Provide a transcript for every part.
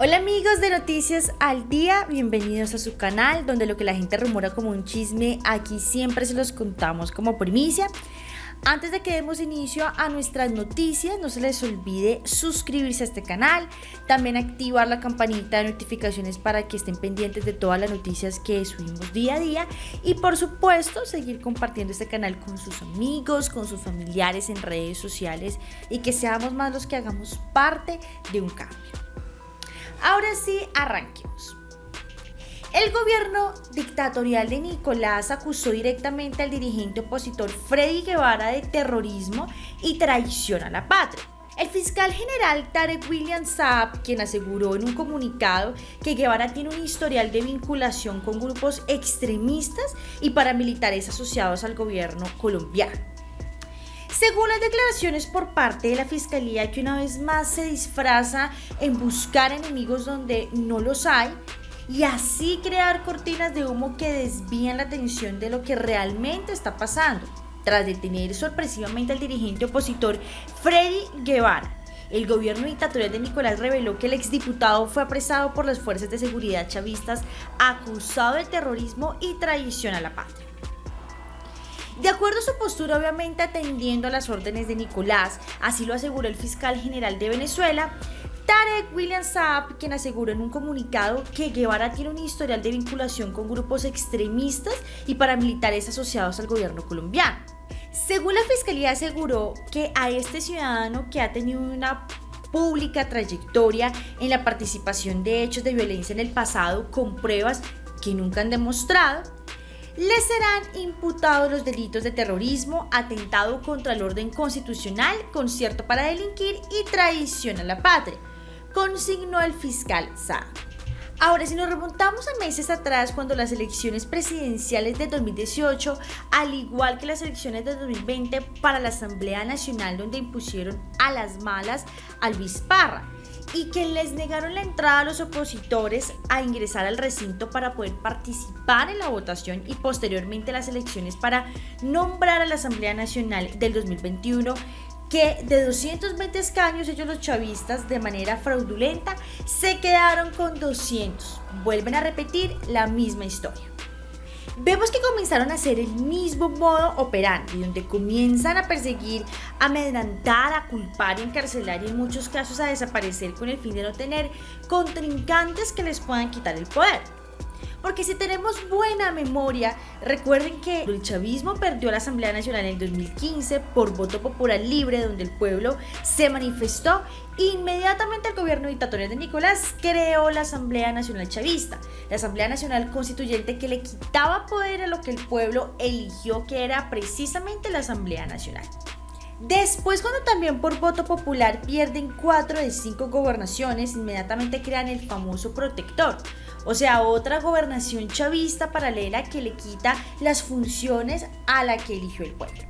Hola amigos de Noticias al Día, bienvenidos a su canal donde lo que la gente rumora como un chisme aquí siempre se los contamos como primicia. Antes de que demos inicio a nuestras noticias, no se les olvide suscribirse a este canal, también activar la campanita de notificaciones para que estén pendientes de todas las noticias que subimos día a día y por supuesto seguir compartiendo este canal con sus amigos, con sus familiares en redes sociales y que seamos más los que hagamos parte de un cambio. Ahora sí, arranquemos. El gobierno dictatorial de Nicolás acusó directamente al dirigente opositor Freddy Guevara de terrorismo y traición a la patria. El fiscal general Tarek William Saab, quien aseguró en un comunicado que Guevara tiene un historial de vinculación con grupos extremistas y paramilitares asociados al gobierno colombiano. Según las declaraciones por parte de la Fiscalía, que una vez más se disfraza en buscar enemigos donde no los hay y así crear cortinas de humo que desvían la atención de lo que realmente está pasando. Tras detener sorpresivamente al dirigente opositor Freddy Guevara, el gobierno dictatorial de Nicolás reveló que el exdiputado fue apresado por las fuerzas de seguridad chavistas acusado de terrorismo y traición a la patria. De acuerdo a su postura, obviamente atendiendo a las órdenes de Nicolás, así lo aseguró el fiscal general de Venezuela, Tarek William Saab, quien aseguró en un comunicado que Guevara tiene un historial de vinculación con grupos extremistas y paramilitares asociados al gobierno colombiano. Según la fiscalía aseguró que a este ciudadano que ha tenido una pública trayectoria en la participación de hechos de violencia en el pasado con pruebas que nunca han demostrado, le serán imputados los delitos de terrorismo, atentado contra el orden constitucional, concierto para delinquir y traición a la patria, consignó el fiscal Sa. Ahora, si nos remontamos a meses atrás, cuando las elecciones presidenciales de 2018, al igual que las elecciones de 2020 para la Asamblea Nacional, donde impusieron a las malas al Luis y que les negaron la entrada a los opositores a ingresar al recinto para poder participar en la votación y posteriormente las elecciones para nombrar a la Asamblea Nacional del 2021 que de 220 escaños ellos los chavistas de manera fraudulenta se quedaron con 200. Vuelven a repetir la misma historia. Vemos que comenzaron a hacer el mismo modo operante, donde comienzan a perseguir, a amedrentar, a culpar encarcelar y en muchos casos a desaparecer con el fin de no tener contrincantes que les puedan quitar el poder. Porque si tenemos buena memoria, recuerden que el chavismo perdió la Asamblea Nacional en 2015 por voto popular libre, donde el pueblo se manifestó. Inmediatamente el gobierno dictatorial de Nicolás creó la Asamblea Nacional Chavista, la Asamblea Nacional Constituyente que le quitaba poder a lo que el pueblo eligió, que era precisamente la Asamblea Nacional. Después, cuando también por voto popular pierden cuatro de cinco gobernaciones, inmediatamente crean el famoso protector, o sea, otra gobernación chavista paralela que le quita las funciones a la que eligió el pueblo.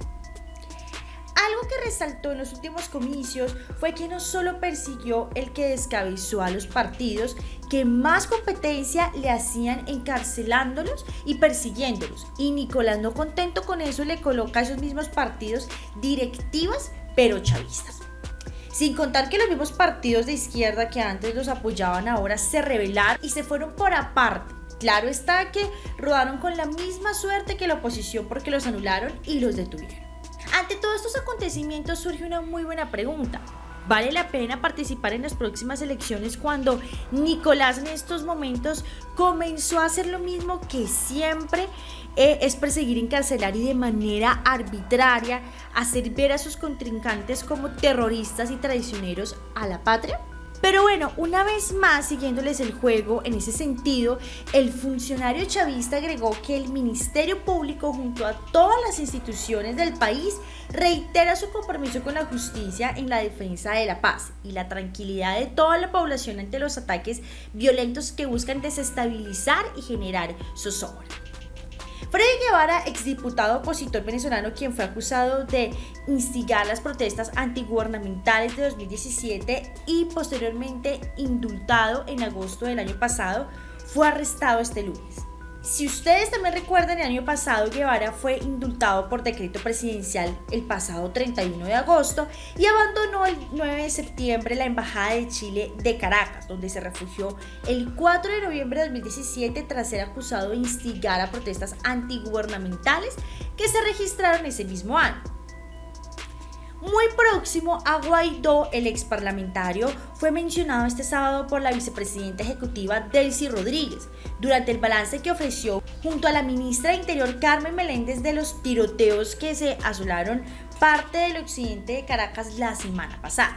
Algo que resaltó en los últimos comicios fue que no solo persiguió el que descabezó a los partidos, que más competencia le hacían encarcelándolos y persiguiéndolos. Y Nicolás no contento con eso le coloca a esos mismos partidos directivas pero chavistas. Sin contar que los mismos partidos de izquierda que antes los apoyaban ahora se rebelaron y se fueron por aparte. Claro está que rodaron con la misma suerte que la oposición porque los anularon y los detuvieron. Ante todos estos acontecimientos surge una muy buena pregunta. ¿Vale la pena participar en las próximas elecciones cuando Nicolás en estos momentos comenzó a hacer lo mismo que siempre eh, es perseguir, encarcelar y de manera arbitraria hacer ver a sus contrincantes como terroristas y traicioneros a la patria? Pero bueno, una vez más, siguiéndoles el juego en ese sentido, el funcionario chavista agregó que el Ministerio Público junto a todas las instituciones del país reitera su compromiso con la justicia en la defensa de la paz y la tranquilidad de toda la población ante los ataques violentos que buscan desestabilizar y generar zozobra. Freddy Guevara, exdiputado opositor venezolano, quien fue acusado de instigar las protestas antigubernamentales de 2017 y posteriormente indultado en agosto del año pasado, fue arrestado este lunes. Si ustedes también recuerdan, el año pasado Guevara fue indultado por decreto presidencial el pasado 31 de agosto y abandonó el 9 de septiembre la Embajada de Chile de Caracas, donde se refugió el 4 de noviembre de 2017 tras ser acusado de instigar a protestas antigubernamentales que se registraron ese mismo año. Muy próximo a Guaidó, el ex parlamentario, fue mencionado este sábado por la vicepresidenta ejecutiva Delcy Rodríguez durante el balance que ofreció junto a la ministra de Interior Carmen Meléndez de los tiroteos que se asolaron parte del occidente de Caracas la semana pasada.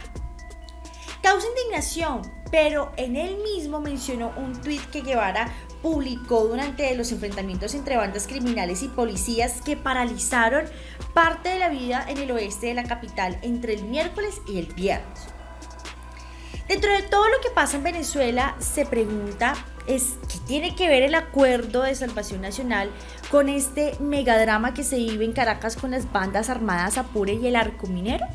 Causa indignación, pero en él mismo mencionó un tuit que Guevara publicó durante los enfrentamientos entre bandas criminales y policías que paralizaron parte de la vida en el oeste de la capital entre el miércoles y el viernes. Dentro de todo lo que pasa en Venezuela, se pregunta es qué tiene que ver el acuerdo de salvación nacional con este megadrama que se vive en Caracas con las bandas armadas Apure y el Arco Minero.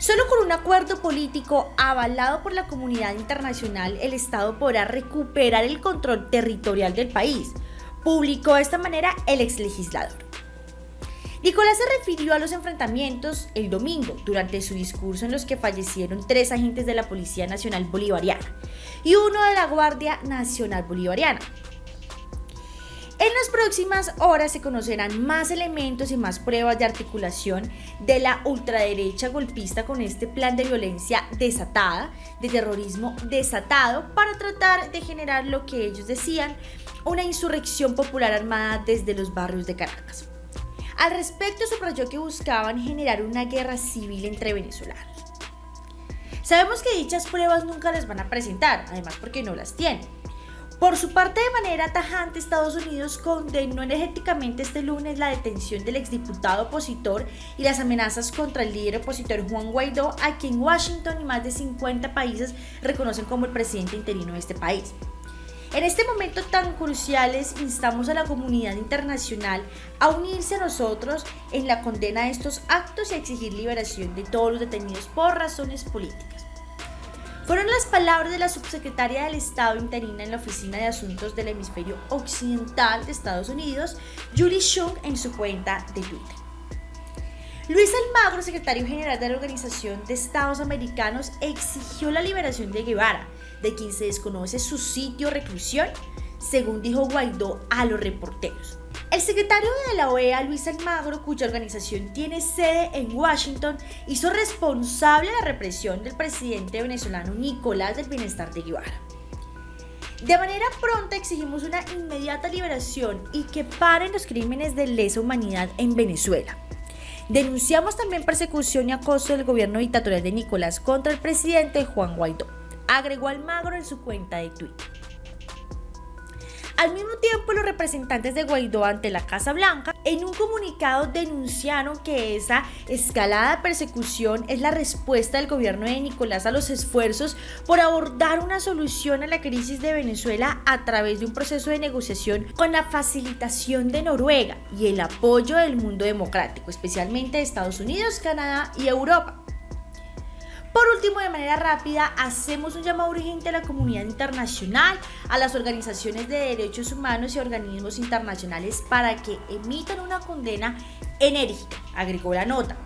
Solo con un acuerdo político avalado por la comunidad internacional, el Estado podrá recuperar el control territorial del país, publicó de esta manera el exlegislador. Nicolás se refirió a los enfrentamientos el domingo durante su discurso en los que fallecieron tres agentes de la Policía Nacional Bolivariana y uno de la Guardia Nacional Bolivariana, en las próximas horas se conocerán más elementos y más pruebas de articulación de la ultraderecha golpista con este plan de violencia desatada, de terrorismo desatado, para tratar de generar lo que ellos decían, una insurrección popular armada desde los barrios de Caracas. Al respecto, subrayó que buscaban generar una guerra civil entre venezolanos. Sabemos que dichas pruebas nunca les van a presentar, además porque no las tienen. Por su parte, de manera tajante, Estados Unidos condenó energéticamente este lunes la detención del exdiputado opositor y las amenazas contra el líder opositor Juan Guaidó, a quien Washington y más de 50 países reconocen como el presidente interino de este país. En este momento tan cruciales, instamos a la comunidad internacional a unirse a nosotros en la condena de estos actos y a exigir liberación de todos los detenidos por razones políticas. Fueron las palabras de la subsecretaria del Estado interina en la Oficina de Asuntos del Hemisferio Occidental de Estados Unidos, Julie Chung, en su cuenta de Twitter. Luis Almagro, secretario general de la Organización de Estados Americanos, exigió la liberación de Guevara, de quien se desconoce su sitio reclusión, según dijo Guaidó a los reporteros. El secretario de la OEA, Luis Almagro, cuya organización tiene sede en Washington, hizo responsable la represión del presidente venezolano Nicolás del Bienestar de Guevara. De manera pronta exigimos una inmediata liberación y que paren los crímenes de lesa humanidad en Venezuela. Denunciamos también persecución y acoso del gobierno dictatorial de Nicolás contra el presidente Juan Guaidó, agregó Almagro en su cuenta de Twitter. Al mismo tiempo, los representantes de Guaidó ante la Casa Blanca en un comunicado denunciaron que esa escalada de persecución es la respuesta del gobierno de Nicolás a los esfuerzos por abordar una solución a la crisis de Venezuela a través de un proceso de negociación con la facilitación de Noruega y el apoyo del mundo democrático, especialmente de Estados Unidos, Canadá y Europa. Por último, de manera rápida, hacemos un llamado urgente a la comunidad internacional, a las organizaciones de derechos humanos y organismos internacionales para que emitan una condena enérgica, agregó la nota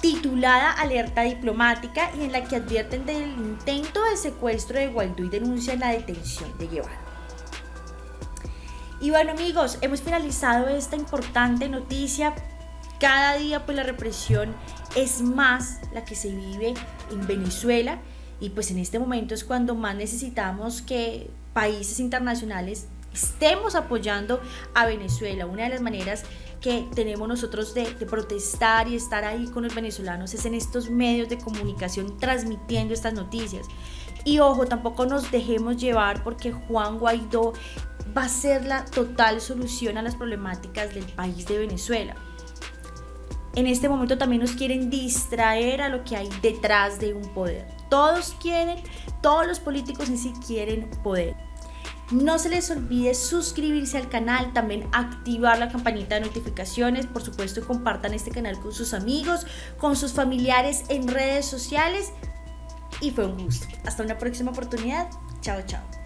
titulada Alerta Diplomática y en la que advierten del intento de secuestro de Guaidó y denuncian la detención de Guevara. Y bueno amigos, hemos finalizado esta importante noticia. Cada día pues la represión es más la que se vive en Venezuela y pues en este momento es cuando más necesitamos que países internacionales estemos apoyando a Venezuela. Una de las maneras que tenemos nosotros de, protestar y estar ahí con los venezolanos es en estos medios de comunicación transmitiendo estas noticias. Y ojo, tampoco nos dejemos llevar porque Juan Guaidó va a ser la total solución a las problemáticas del país de Venezuela en este momento también nos quieren distraer a lo que hay detrás de un poder. Todos quieren, todos los políticos en sí quieren poder. No se les olvide suscribirse al canal, también activar la campanita de notificaciones, por supuesto compartan este canal con sus amigos, con sus familiares en redes sociales y fue un gusto. Hasta una próxima oportunidad. Chao, chao.